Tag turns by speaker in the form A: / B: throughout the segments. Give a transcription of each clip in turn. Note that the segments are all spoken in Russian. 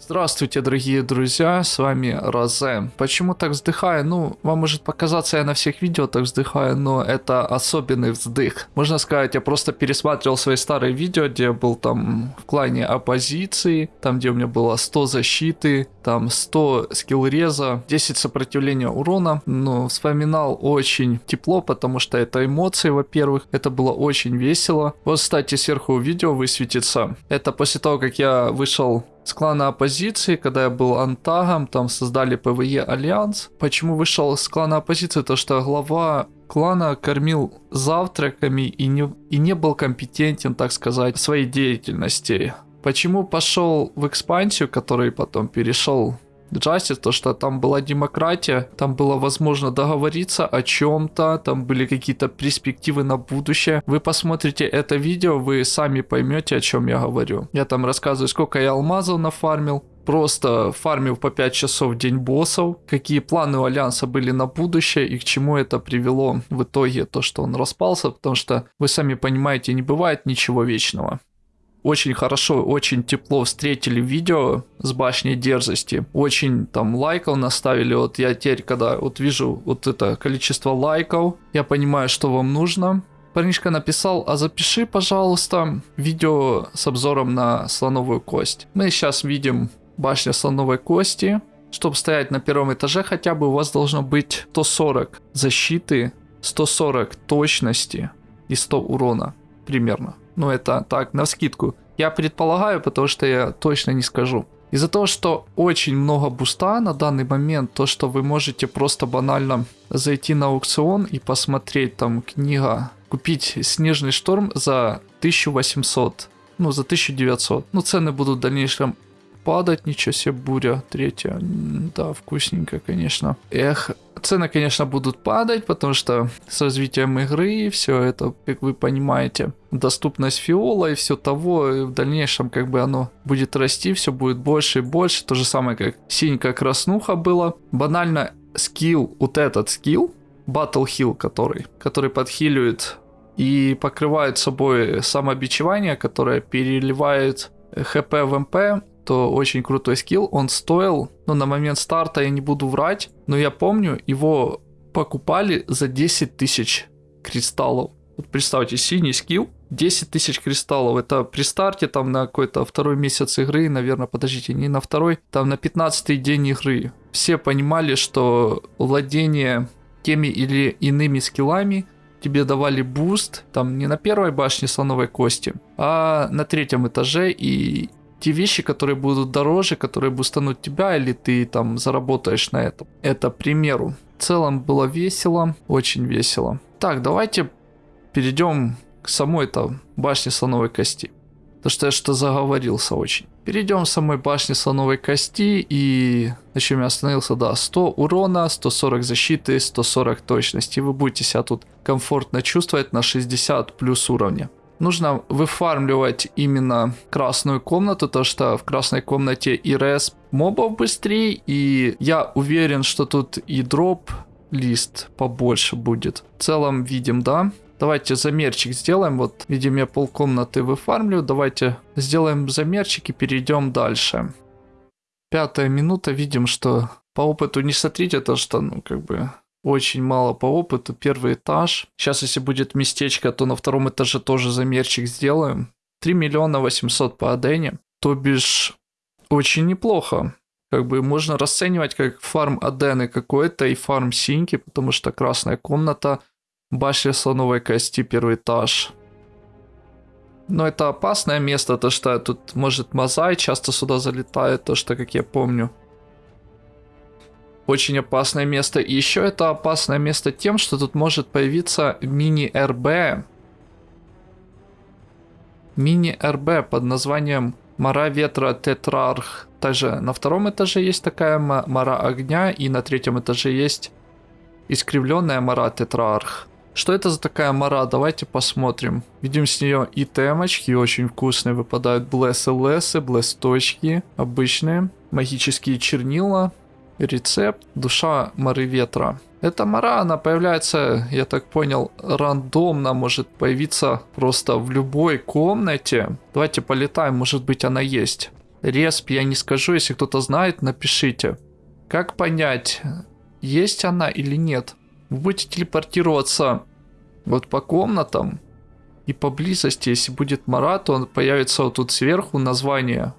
A: Здравствуйте, дорогие друзья, с вами Розе. Почему так вздыхаю? Ну, вам может показаться, я на всех видео так вздыхаю, но это особенный вздых. Можно сказать, я просто пересматривал свои старые видео, где я был там в клане оппозиции, там где у меня было 100 защиты, там 100 скилл реза, 10 сопротивления урона. Ну, вспоминал очень тепло, потому что это эмоции, во-первых, это было очень весело. Вот, кстати, сверху видео высветится. Это после того, как я вышел с клана оппозиции, когда я был антагом, там создали PvE Альянс. Почему вышел с клана оппозиции? То что глава клана кормил завтраками и не, и не был компетентен, так сказать, в своей деятельности. Почему пошел в экспансию, который потом перешел Justice, то что там была демократия, там было возможно договориться о чем-то, там были какие-то перспективы на будущее. Вы посмотрите это видео, вы сами поймете, о чем я говорю. Я там рассказываю, сколько я алмазов нафармил, просто фармил по 5 часов в день боссов, какие планы у Альянса были на будущее и к чему это привело в итоге, то, что он распался, потому что вы сами понимаете, не бывает ничего вечного очень хорошо, очень тепло встретили видео с башней дерзости. Очень там лайков наставили. Вот я теперь, когда вот вижу вот это количество лайков, я понимаю, что вам нужно. Парнишка написал, а запиши, пожалуйста, видео с обзором на слоновую кость. Мы сейчас видим башня слоновой кости. Чтобы стоять на первом этаже хотя бы у вас должно быть 140 защиты, 140 точности и 100 урона примерно. Ну, это так, на скидку. Я предполагаю, потому что я точно не скажу. Из-за того, что очень много буста на данный момент, то, что вы можете просто банально зайти на аукцион и посмотреть там книга, купить Снежный шторм за 1800, ну за 1900. Ну цены будут в дальнейшем падать, ничего себе, буря третья, да, вкусненько, конечно. Эх, цены, конечно, будут падать, потому что с развитием игры все это, как вы понимаете, доступность фиола и все того, и в дальнейшем как бы оно будет расти, все будет больше и больше, то же самое, как синька краснуха было. Банально скилл, вот этот скилл, Battle Heal, который, который подхиливает и покрывает собой самобичевание, которое переливает хп в МП то очень крутой скилл. Он стоил, ну, на момент старта я не буду врать, но я помню, его покупали за 10 тысяч кристаллов. Вот представьте, синий скилл, 10 тысяч кристаллов. Это при старте там на какой-то второй месяц игры, наверное, подождите, не на второй, там на 15 день игры. Все понимали, что владение теми или иными скиллами тебе давали буст, там не на первой башне слоновой кости, а на третьем этаже, и те вещи, которые будут дороже, которые бустанут тебя, или ты там заработаешь на этом. Это к примеру. В целом было весело, очень весело. Так, давайте перейдем к самой-то башне слоновой кости. Потому что я что заговорился очень. Перейдем к самой башне слоновой кости и на чем я остановился, да, 100 урона, 140 защиты, 140 точности. Вы будете себя тут комфортно чувствовать на 60 плюс уровня нужно выфармливать именно красную комнату, то что в красной комнате и рес мобов быстрее, и я уверен, что тут и дроп лист побольше будет. В целом видим, да? Давайте замерчик сделаем. Вот, видим, я полкомнаты выфармлю. Давайте сделаем замерчик и перейдем дальше. Пятая минута. Видим, что по опыту не смотрите, то что, ну, как бы, очень мало по опыту. Первый этаж. Сейчас, если будет местечко, то на втором этаже тоже замерчик сделаем. 3 миллиона 800 по Адене. То бишь, очень неплохо. Как бы можно расценивать как фарм Адены какой-то и фарм Синьки, потому что красная комната, башня слоновой кости, первый этаж. Но это опасное место, то что тут может Мозай часто сюда залетает, то что, как я помню. Очень опасное место. И еще это опасное место тем, что тут может появиться мини-РБ. Мини-РБ под названием Мара Ветра Тетрарх. Также на втором этаже есть такая Мара Огня, и на третьем этаже есть искривленная Мара Тетрарх. Что это за такая мара? Давайте посмотрим. Видим с нее и темочки очень вкусные. Выпадают блессы лесы, блесточки обычные. Магические чернила. Рецепт душа моры ветра. Эта мара, она появляется, я так понял, рандомно, может появиться просто в любой комнате. Давайте полетаем, может быть она есть. Респ я не скажу, если кто-то знает, напишите. Как понять, есть она или нет? Вы будете телепортироваться вот по комнатам, и поблизости, если будет Марат, он появится вот тут сверху название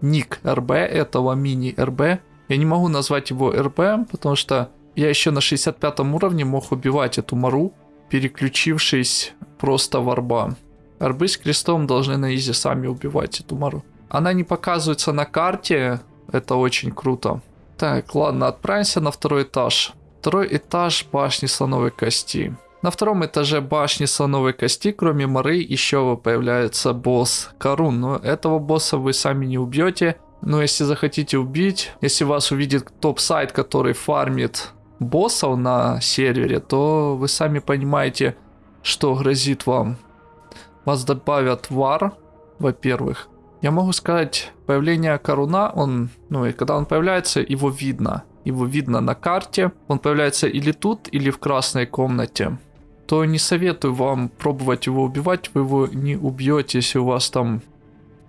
A: ник РБ этого мини-РБ. Я не могу назвать его РБ, потому что я еще на 65 уровне мог убивать эту Мару, переключившись просто в арба. Арбы с крестом должны на изи сами убивать эту Мару. Она не показывается на карте, это очень круто. Так, ладно, отправимся на второй этаж. Второй этаж башни слоновой кости. На втором этаже башни слоновой кости, кроме Мары, еще появляется босс Карун. Но этого босса вы сами не убьете. Но если захотите убить, если вас увидит топ-сайт, который фармит боссов на сервере, то вы сами понимаете, что грозит вам. Вас добавят вар, во-первых. Я могу сказать, появление Каруна, он, ну и когда он появляется, его видно. Его видно на карте. Он появляется или тут, или в красной комнате то не советую вам пробовать его убивать, вы его не убьете, если у вас там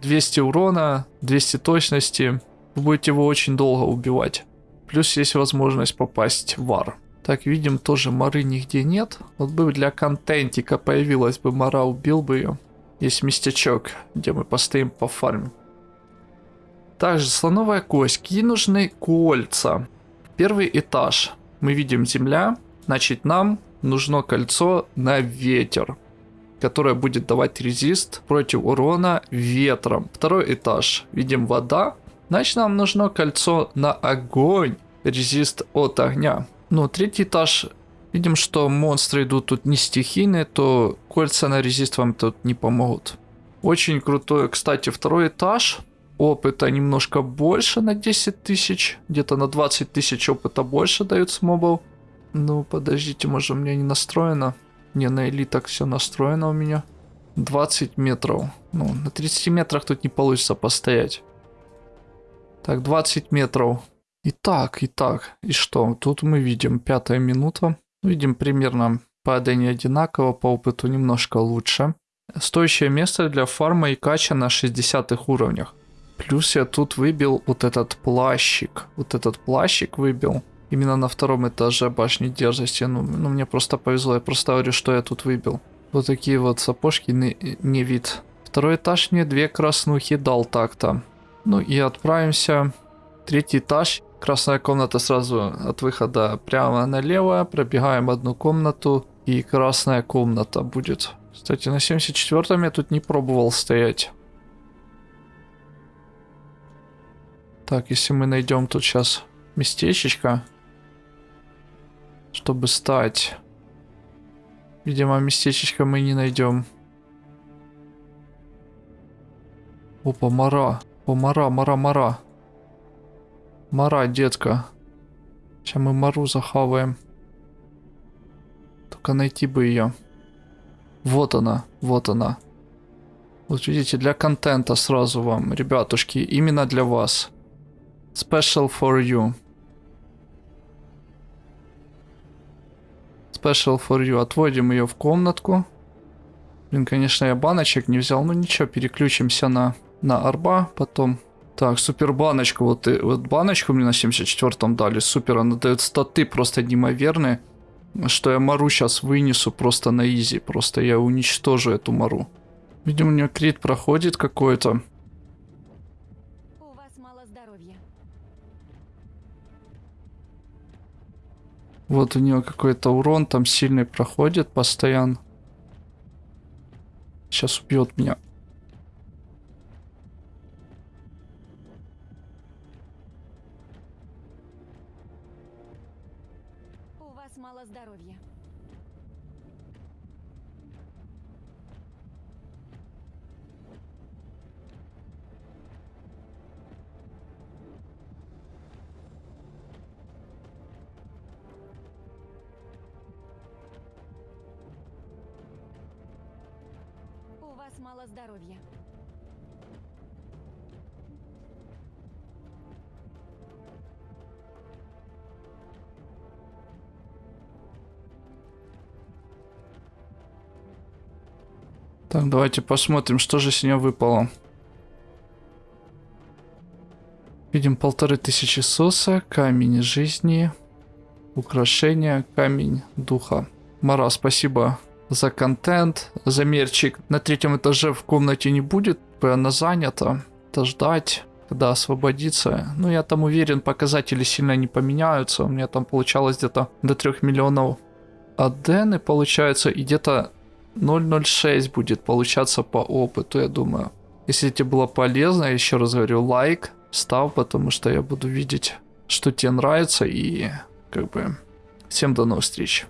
A: 200 урона, 200 точности, вы будете его очень долго убивать. Плюс есть возможность попасть в вар. Так, видим, тоже мары нигде нет. Вот бы для контентика появилась бы мара, убил бы ее. Есть местечок, где мы постоим по фарме. Также слоновая кость. Какие нужны кольца? Первый этаж. Мы видим земля. Значит, нам нужно кольцо на ветер, которое будет давать резист против урона ветром. Второй этаж. Видим вода. Значит, нам нужно кольцо на огонь, резист от огня. Ну, третий этаж. Видим, что монстры идут тут не стихийные, то кольца на резист вам тут не помогут. Очень крутой, кстати, второй этаж. Опыта немножко больше на 10 тысяч. Где-то на 20 тысяч опыта больше дают с мобов. Ну, подождите, может у меня не настроено? Не, на элитах все настроено у меня. 20 метров. Ну, на 30 метрах тут не получится постоять. Так, 20 метров. Итак, итак, и что? Тут мы видим пятая минута. Видим примерно падание одинаково, по опыту немножко лучше. Стоящее место для фарма и кача на 60 уровнях. Плюс я тут выбил вот этот плащик. Вот этот плащик выбил. Именно на втором этаже башни дерзости. Ну, ну, мне просто повезло. Я просто говорю, что я тут выбил. Вот такие вот сапожки не, не вид. Второй этаж мне две краснухи дал так-то. Ну и отправимся. Третий этаж. Красная комната сразу от выхода прямо налево. Пробегаем одну комнату. И красная комната будет. Кстати, на 74-м я тут не пробовал стоять. Так, если мы найдем тут сейчас местечечко чтобы стать. Видимо, местечечко мы не найдем. О, мара, мара, мара. Мара, детка. Сейчас мы мару захаваем. Только найти бы ее. Вот она, вот она. Вот видите, для контента сразу вам, ребятушки, именно для вас. Special for you. Special for you. Отводим ее в комнатку. Блин, конечно, я баночек не взял. Ну ничего, переключимся на, на арба потом. Так, супер баночку. Вот, и, вот баночку мне на 74-м дали. Супер, она дает статы просто неимоверные. Что я Мару сейчас вынесу просто на изи. Просто я уничтожу эту Мару. Видимо, у нее крит проходит какой-то. Вот у него какой-то урон там сильный проходит постоянно. Сейчас убьет меня.
B: Вас мало здоровья.
A: Так, давайте посмотрим, что же с нее выпало. Видим полторы тысячи соса, камень жизни, украшение, камень духа. Мара, спасибо за контент, за мерчик. На третьем этаже в комнате не будет, она занята. Это ждать, когда освободится. Ну, я там уверен, показатели сильно не поменяются. У меня там получалось где-то до 3 миллионов адены получается, и где-то 0.06 будет получаться по опыту, я думаю. Если тебе было полезно, я еще раз говорю, лайк, став, потому что я буду видеть, что тебе нравится, и как бы всем до новых встреч.